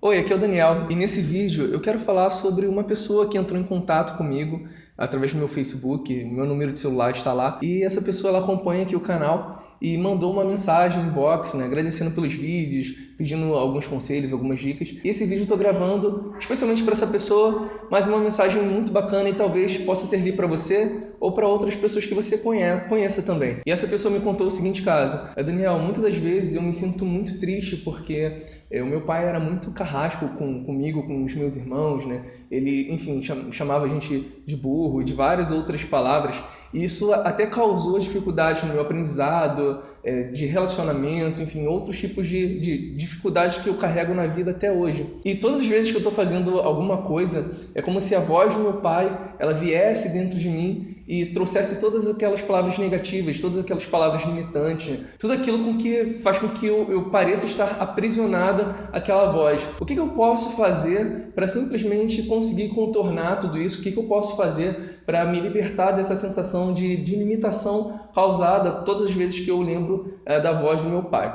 Oi, aqui é o Daniel e nesse vídeo eu quero falar sobre uma pessoa que entrou em contato comigo através do meu Facebook, meu número de celular está lá e essa pessoa ela acompanha aqui o canal e mandou uma mensagem inbox, né, agradecendo pelos vídeos, pedindo alguns conselhos, algumas dicas. E esse vídeo eu estou gravando especialmente para essa pessoa, mas uma mensagem muito bacana e talvez possa servir para você ou para outras pessoas que você conhece, conheça também. E essa pessoa me contou o seguinte caso: é, Daniel, muitas das vezes eu me sinto muito triste porque é, o meu pai era muito carrasco com, comigo, com os meus irmãos, né? Ele, enfim, chamava a gente de burro e de várias outras palavras. Isso até causou dificuldades no meu aprendizado, é, de relacionamento, enfim, outros tipos de, de dificuldades que eu carrego na vida até hoje. E todas as vezes que eu estou fazendo alguma coisa, é como se a voz do meu pai, ela viesse dentro de mim e trouxesse todas aquelas palavras negativas, todas aquelas palavras limitantes, tudo aquilo com que faz com que eu, eu pareça estar aprisionada àquela voz. O que, que eu posso fazer para simplesmente conseguir contornar tudo isso? O que, que eu posso fazer para me libertar dessa sensação de, de limitação causada todas as vezes que eu lembro é, da voz do meu pai?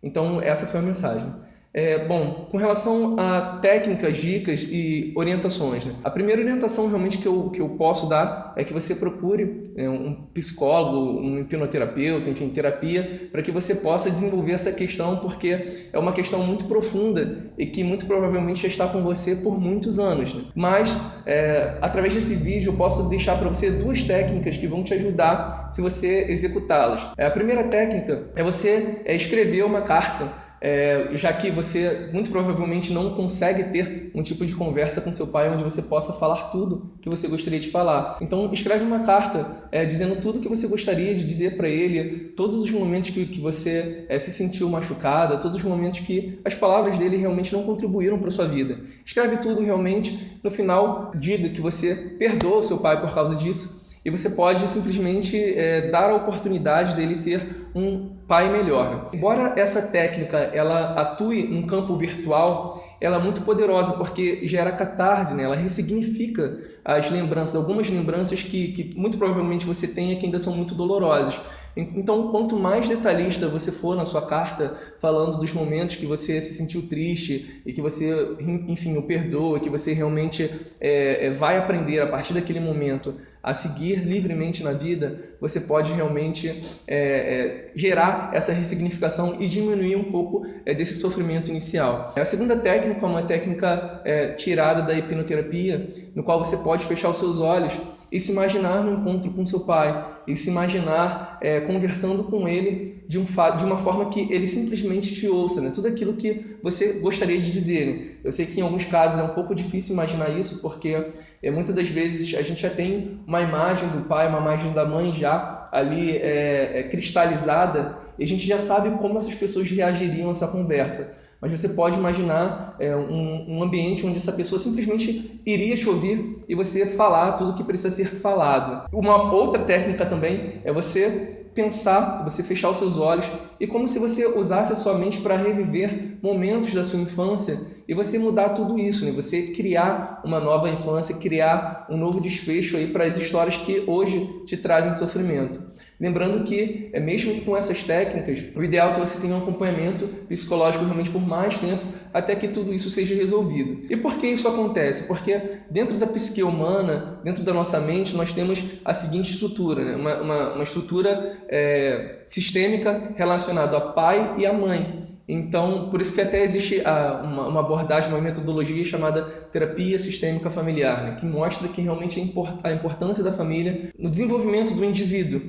Então, essa foi a mensagem. É, bom, com relação a técnicas, dicas e orientações, né? a primeira orientação realmente que eu, que eu posso dar é que você procure é, um psicólogo, um hipnoterapeuta, enfim, terapia, para que você possa desenvolver essa questão, porque é uma questão muito profunda e que muito provavelmente já está com você por muitos anos. Né? Mas, é, através desse vídeo, eu posso deixar para você duas técnicas que vão te ajudar se você executá-las. É, a primeira técnica é você é, escrever uma carta é, já que você muito provavelmente não consegue ter um tipo de conversa com seu pai onde você possa falar tudo que você gostaria de falar. Então escreve uma carta é, dizendo tudo que você gostaria de dizer para ele, todos os momentos que, que você é, se sentiu machucada, todos os momentos que as palavras dele realmente não contribuíram para sua vida. Escreve tudo realmente, no final diga que você perdoa seu pai por causa disso e você pode simplesmente é, dar a oportunidade dele ser um pai melhor. Embora essa técnica ela atue no campo virtual, ela é muito poderosa porque gera catarse, né? ela ressignifica as lembranças, algumas lembranças que, que muito provavelmente você tenha que ainda são muito dolorosas. Então, quanto mais detalhista você for na sua carta, falando dos momentos que você se sentiu triste e que você, enfim, o perdoa, que você realmente é, é vai aprender a partir daquele momento a seguir livremente na vida, você pode realmente é, é, gerar essa ressignificação e diminuir um pouco é, desse sofrimento inicial. A segunda técnica é uma técnica é, tirada da hipnoterapia, no qual você pode fechar os seus olhos e se imaginar no encontro com seu pai, e se imaginar é, conversando com ele de, um de uma forma que ele simplesmente te ouça, né? tudo aquilo que você gostaria de dizer. Né? Eu sei que em alguns casos é um pouco difícil imaginar isso, porque é, muitas das vezes a gente já tem uma imagem do pai, uma imagem da mãe já ali é, é, cristalizada, e a gente já sabe como essas pessoas reagiriam a essa conversa mas você pode imaginar é, um, um, ambiente onde essa pessoa simplesmente iria te ouvir e você falar tudo que precisa ser falado. Uma outra técnica também é você pensar, você fechar os seus olhos e como se você usasse a sua mente para reviver momentos da sua infância e você mudar tudo isso, né? Você criar uma nova infância, criar um novo desfecho para as histórias que hoje te trazem sofrimento. Lembrando que, é mesmo com essas técnicas, o ideal é que você tenha um acompanhamento psicológico realmente por mais tempo até que tudo isso seja resolvido. E por que isso acontece? Porque dentro da psique humana, dentro da nossa mente, nós temos a seguinte estrutura, né? uma, uma, uma estrutura é, sistêmica relacionada a pai e a mãe. Então, por isso que até existe uma, uma, abordagem, uma metodologia chamada terapia sistêmica familiar, né? que mostra que realmente import, a importância da família no desenvolvimento do indivíduo.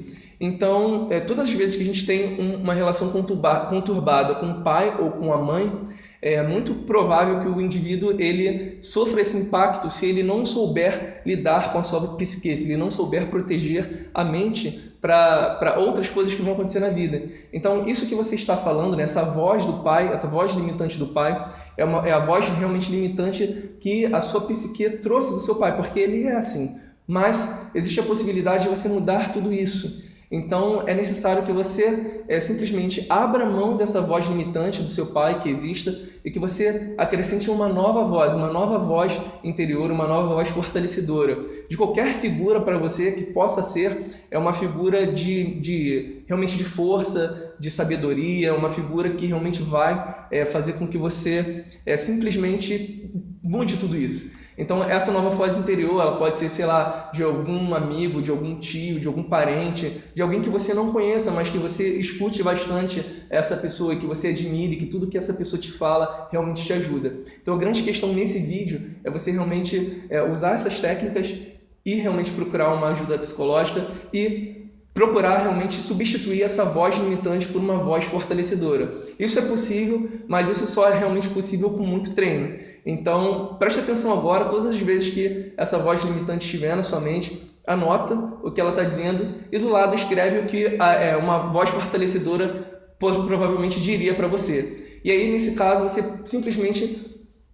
Então, é, todas as vezes que a gente tem um, uma relação conturbada com o pai ou com a mãe, é muito provável que o indivíduo ele sofra esse impacto se ele não souber lidar com a sua psique, se ele não souber proteger a mente para outras coisas que vão acontecer na vida. Então, isso que você está falando, né, essa voz do pai, essa voz limitante do pai, é, uma, é a voz realmente limitante que a sua psique trouxe do seu pai, porque ele é assim. Mas existe a possibilidade de você mudar tudo isso. Então é necessário que você é, simplesmente abra mão dessa voz limitante do seu pai que exista e que você acrescente uma nova voz, uma nova voz interior, uma nova voz fortalecedora. De qualquer figura para você que possa ser é uma figura de, de realmente de força, de sabedoria, uma figura que realmente vai é, fazer com que você é, simplesmente mude tudo isso. Então essa nova voz interior, ela pode ser, sei lá, de algum amigo, de algum tio, de algum parente, de alguém que você não conheça, mas que você escute bastante essa pessoa, que você admire, que tudo que essa pessoa te fala realmente te ajuda. Então a grande questão nesse vídeo é você realmente é, usar essas técnicas e realmente procurar uma ajuda psicológica e procurar realmente substituir essa voz limitante por uma voz fortalecedora. Isso é possível, mas isso só é realmente possível com muito treino. Então, preste atenção agora, todas as vezes que essa voz limitante estiver na sua mente, anota o que ela está dizendo e do lado escreve o que é, uma voz fortalecedora provavelmente diria para você. E aí, nesse caso, você simplesmente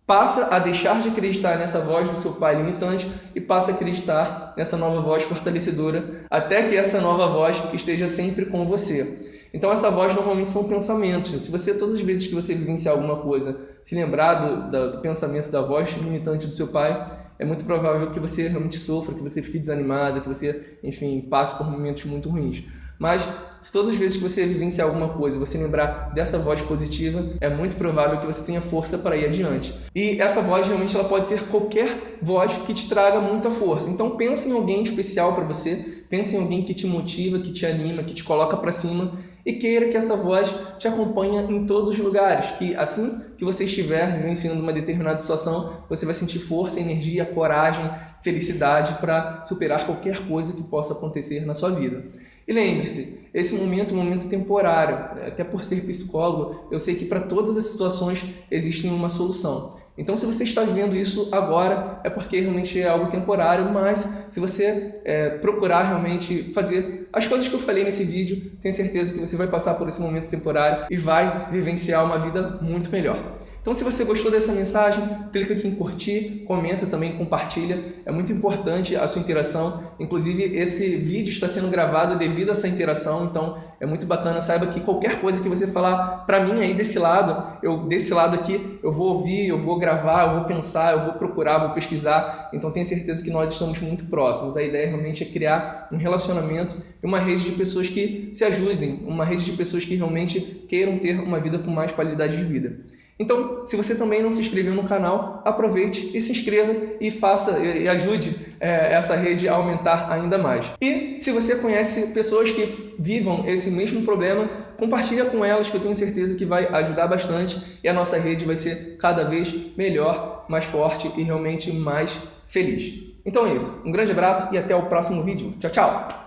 passa a deixar de acreditar nessa voz do seu pai limitante e passa a acreditar nessa nova voz fortalecedora, até que essa nova voz esteja sempre com você. Então essa voz normalmente são pensamentos. Se você, todas as vezes que você vivenciar alguma coisa, se lembrar do, do, pensamento da voz limitante do seu pai, é muito provável que você realmente sofra, que você fique desanimado, que você, enfim, passe por momentos muito ruins. Mas se todas as vezes que você vivenciar alguma coisa, você lembrar dessa voz positiva, é muito provável que você tenha força para ir adiante. E essa voz realmente ela pode ser qualquer voz que te traga muita força. Então pense em alguém especial para você, pense em alguém que te motiva, que te anima, que te coloca para cima e queira que essa voz te acompanhe em todos os lugares, que assim que você estiver vivenciando uma determinada situação, você vai sentir força, energia, coragem, felicidade para superar qualquer coisa que possa acontecer na sua vida. E lembre-se, esse momento é um momento temporário. Até por ser psicólogo, eu sei que para todas as situações existe uma solução. Então, se você está vivendo isso agora, é porque realmente é algo temporário, mas se você é, procurar realmente fazer as coisas que eu falei nesse vídeo, tenho certeza que você vai passar por esse momento temporário e vai vivenciar uma vida muito melhor. Então, se você gostou dessa mensagem, clica aqui em curtir, comenta também, compartilha. É muito importante a sua interação. Inclusive, esse vídeo está sendo gravado devido a essa interação, então é muito bacana. Saiba que qualquer coisa que você falar para mim aí desse lado, eu desse lado aqui, eu vou ouvir, eu vou gravar, eu vou pensar, eu vou procurar, vou pesquisar. Então, tenha certeza que nós estamos muito próximos. A ideia realmente é criar um relacionamento e uma rede de pessoas que se ajudem, uma rede de pessoas que realmente queiram ter uma vida com mais qualidade de vida. Então, se você também não se inscreveu no canal, aproveite e se inscreva e faça e ajude é, essa rede a aumentar ainda mais. E se você conhece pessoas que vivam esse mesmo problema, compartilha com elas que eu tenho certeza que vai ajudar bastante e a nossa rede vai ser cada vez melhor, mais forte e realmente mais feliz. Então é isso. Um grande abraço e até o próximo vídeo. Tchau, tchau!